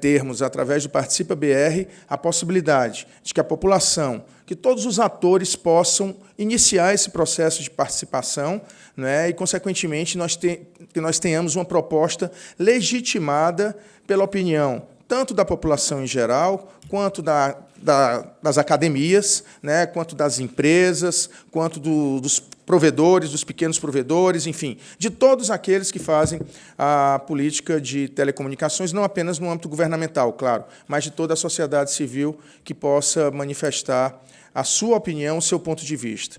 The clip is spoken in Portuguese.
termos, através do Participa BR, a possibilidade de que a população, que todos os atores possam iniciar esse processo de participação né, e, consequentemente, nós te, que nós tenhamos uma proposta legitimada pela opinião tanto da população em geral, quanto da, da, das academias, né, quanto das empresas, quanto do, dos provedores, dos pequenos provedores, enfim, de todos aqueles que fazem a política de telecomunicações, não apenas no âmbito governamental, claro, mas de toda a sociedade civil que possa manifestar a sua opinião, o seu ponto de vista.